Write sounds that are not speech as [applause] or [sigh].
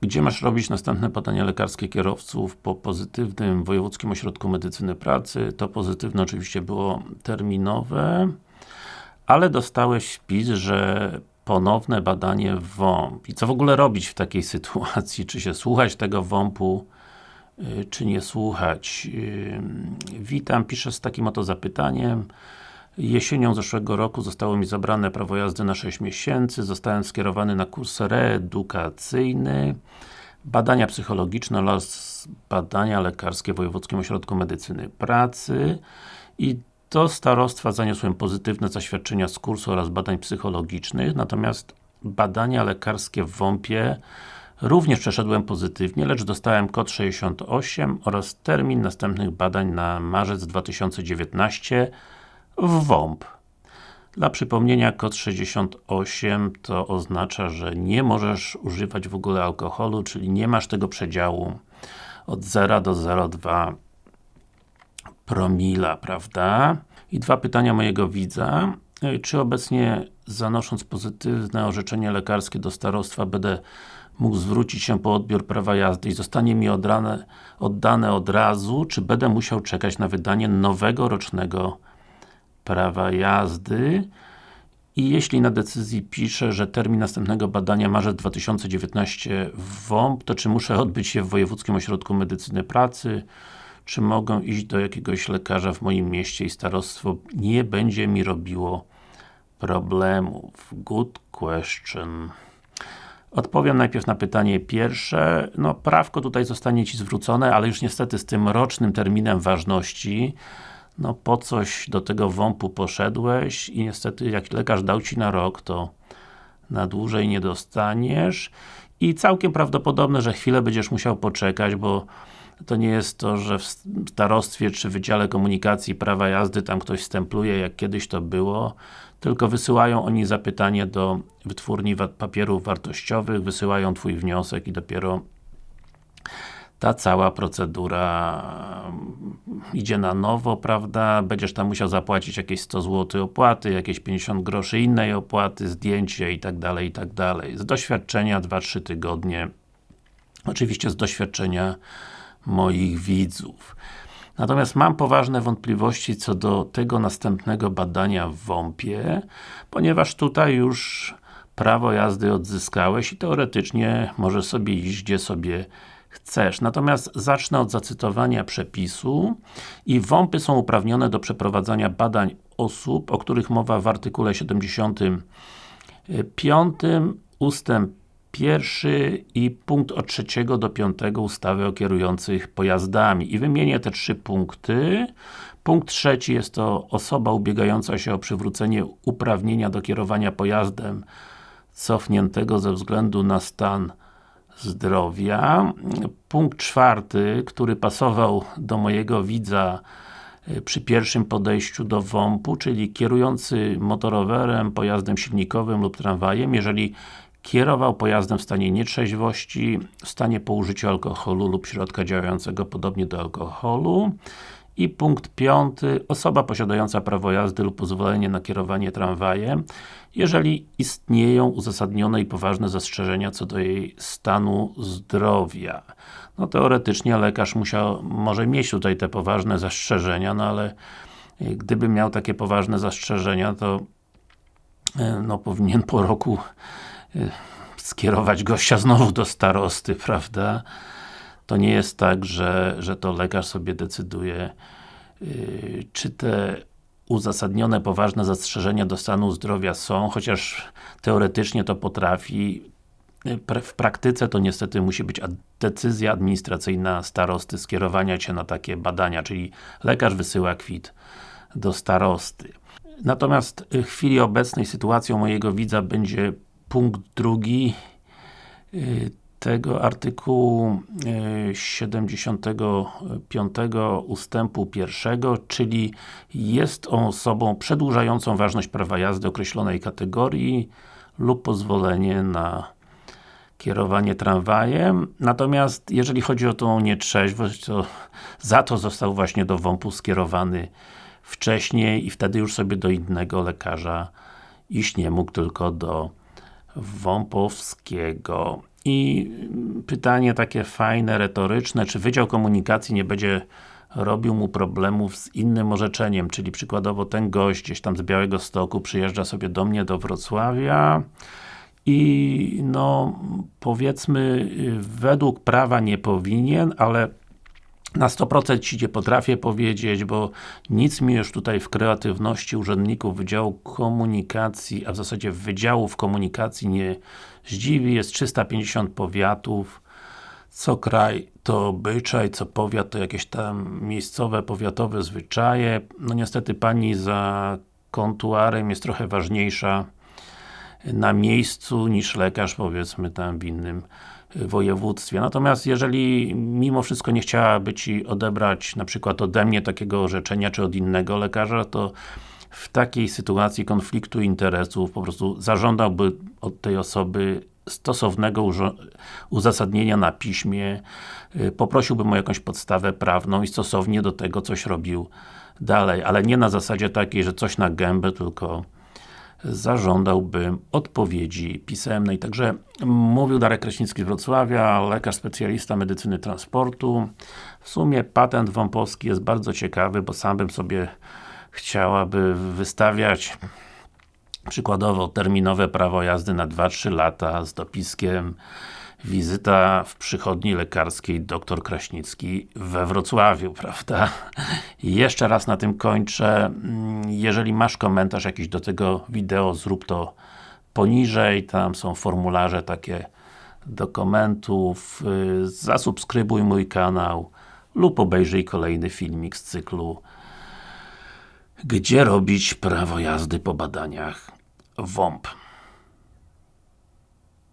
gdzie masz robić następne badania lekarskie kierowców po pozytywnym Wojewódzkim Ośrodku Medycyny Pracy. To pozytywne oczywiście było terminowe, ale dostałeś wpis, że ponowne badanie WOMP. I co w ogóle robić w takiej [laughs] sytuacji? Czy się słuchać tego WOMP-u, y, czy nie słuchać? Y, witam, piszę z takim oto zapytaniem. Jesienią zeszłego roku zostało mi zabrane prawo jazdy na 6 miesięcy, zostałem skierowany na kurs reedukacyjny, badania psychologiczne oraz badania lekarskie w Wojewódzkim Ośrodku Medycyny Pracy. I do starostwa zaniosłem pozytywne zaświadczenia z kursu oraz badań psychologicznych, natomiast badania lekarskie w WOMP-ie również przeszedłem pozytywnie, lecz dostałem kod 68 oraz termin następnych badań na marzec 2019 w WOMP. Dla przypomnienia, kod 68 to oznacza, że nie możesz używać w ogóle alkoholu, czyli nie masz tego przedziału od 0 do 0,2 promila, prawda? I dwa pytania mojego widza. Czy obecnie zanosząc pozytywne orzeczenie lekarskie do starostwa będę mógł zwrócić się po odbiór prawa jazdy i zostanie mi oddane, oddane od razu, czy będę musiał czekać na wydanie nowego rocznego prawa jazdy i jeśli na decyzji pisze, że termin następnego badania marzec 2019 w WOMP, to czy muszę odbyć się w Wojewódzkim Ośrodku Medycyny Pracy, czy mogę iść do jakiegoś lekarza w moim mieście i starostwo nie będzie mi robiło problemów? Good question. Odpowiem najpierw na pytanie pierwsze. No, prawko tutaj zostanie Ci zwrócone, ale już niestety z tym rocznym terminem ważności no po coś do tego WOMP-u poszedłeś i niestety jak lekarz dał Ci na rok, to na dłużej nie dostaniesz. I całkiem prawdopodobne, że chwilę będziesz musiał poczekać, bo to nie jest to, że w starostwie czy Wydziale Komunikacji Prawa Jazdy tam ktoś stempluje, jak kiedyś to było, tylko wysyłają oni zapytanie do wytwórni papierów wartościowych, wysyłają Twój wniosek i dopiero ta cała procedura mm, idzie na nowo, prawda, będziesz tam musiał zapłacić jakieś 100 zł opłaty, jakieś 50 groszy innej opłaty, zdjęcie i tak dalej, i tak dalej. Z doświadczenia 2-3 tygodnie, oczywiście z doświadczenia moich widzów. Natomiast mam poważne wątpliwości co do tego następnego badania w WOMP-ie, ponieważ tutaj już prawo jazdy odzyskałeś i teoretycznie możesz sobie iść gdzie sobie chcesz. Natomiast zacznę od zacytowania przepisu i WOMPy są uprawnione do przeprowadzania badań osób, o których mowa w artykule 75 ustęp pierwszy i punkt od trzeciego do piątego ustawy o kierujących pojazdami. I wymienię te trzy punkty. Punkt trzeci jest to osoba ubiegająca się o przywrócenie uprawnienia do kierowania pojazdem cofniętego ze względu na stan zdrowia. Punkt czwarty, który pasował do mojego widza y, przy pierwszym podejściu do WOMP-u, czyli kierujący motorowerem, pojazdem silnikowym lub tramwajem, jeżeli kierował pojazdem w stanie nietrzeźwości, w stanie po użyciu alkoholu lub środka działającego podobnie do alkoholu i punkt piąty, osoba posiadająca prawo jazdy lub pozwolenie na kierowanie tramwajem, jeżeli istnieją uzasadnione i poważne zastrzeżenia co do jej stanu zdrowia. No teoretycznie lekarz musiał, może mieć tutaj te poważne zastrzeżenia, no ale e, gdyby miał takie poważne zastrzeżenia, to e, no powinien po roku e, skierować gościa znowu do starosty, [laughs] prawda? To nie jest tak, że, że to lekarz sobie decyduje, yy, czy te uzasadnione, poważne zastrzeżenia do stanu zdrowia są, chociaż teoretycznie to potrafi, yy, w praktyce to niestety musi być decyzja administracyjna starosty skierowania Cię na takie badania, czyli lekarz wysyła kwit do starosty. Natomiast w chwili obecnej sytuacją mojego widza będzie punkt drugi yy, tego artykułu 75 e, ustępu pierwszego, czyli jest on osobą przedłużającą ważność prawa jazdy określonej kategorii lub pozwolenie na kierowanie tramwajem. Natomiast jeżeli chodzi o tą nietrzeźwość, to za to został właśnie do WOMP-u skierowany wcześniej i wtedy już sobie do innego lekarza iść nie mógł, tylko do Wąpowskiego. I pytanie takie fajne, retoryczne, czy Wydział Komunikacji nie będzie robił mu problemów z innym orzeczeniem, czyli przykładowo ten gość gdzieś tam z Białego Stoku przyjeżdża sobie do mnie do Wrocławia i no powiedzmy według prawa nie powinien, ale na 100% Ci nie potrafię powiedzieć, bo nic mi już tutaj w kreatywności urzędników Wydziału Komunikacji, a w zasadzie Wydziałów Komunikacji nie zdziwi. Jest 350 powiatów, co kraj to obyczaj, co powiat to jakieś tam miejscowe, powiatowe zwyczaje. No niestety Pani za kontuarem jest trochę ważniejsza na miejscu niż lekarz powiedzmy tam w innym województwie. Natomiast jeżeli mimo wszystko nie chciałaby Ci odebrać na przykład ode mnie takiego orzeczenia, czy od innego lekarza, to w takiej sytuacji konfliktu interesów po prostu zażądałby od tej osoby stosownego uzasadnienia na piśmie, y, poprosiłbym o jakąś podstawę prawną i stosownie do tego coś robił dalej, ale nie na zasadzie takiej, że coś na gębę, tylko zażądałbym odpowiedzi pisemnej. Także mówił Darek Kraśnicki z Wrocławia, lekarz specjalista medycyny transportu. W sumie patent Wąpowski jest bardzo ciekawy, bo sam bym sobie chciałaby wystawiać przykładowo terminowe prawo jazdy na 2-3 lata z dopiskiem wizyta w przychodni lekarskiej dr Kraśnicki we Wrocławiu, [laughs] prawda? Jeszcze raz na tym kończę. Jeżeli masz komentarz jakiś do tego wideo, zrób to poniżej, tam są formularze takie do komentów, zasubskrybuj mój kanał lub obejrzyj kolejny filmik z cyklu Gdzie robić prawo jazdy po badaniach WOMP.